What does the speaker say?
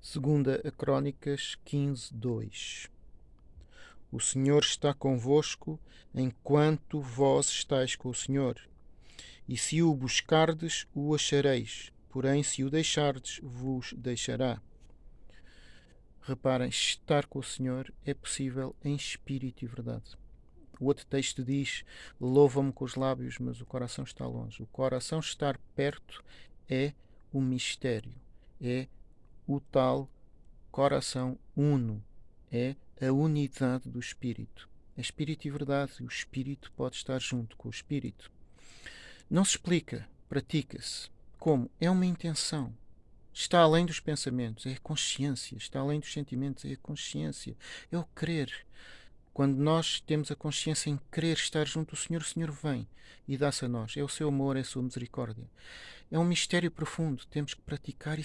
Segunda a Crônicas 15, 2 O Senhor está convosco enquanto vós estáis com o Senhor. E se o buscardes, o achareis. Porém, se o deixardes, vos deixará. Reparem, estar com o Senhor é possível em espírito e verdade. O outro texto diz: Louva-me com os lábios, mas o coração está longe. O coração estar perto é o mistério, é o tal coração uno, é a unidade do espírito. É espírito e verdade, o espírito pode estar junto com o espírito. Não se explica, pratica-se. Como? É uma intenção. Está além dos pensamentos, é a consciência. Está além dos sentimentos, é a consciência. É o querer. Quando nós temos a consciência em querer estar junto do Senhor, o Senhor vem e dá-se a nós. É o seu amor, é a sua misericórdia. É um mistério profundo. Temos que praticar e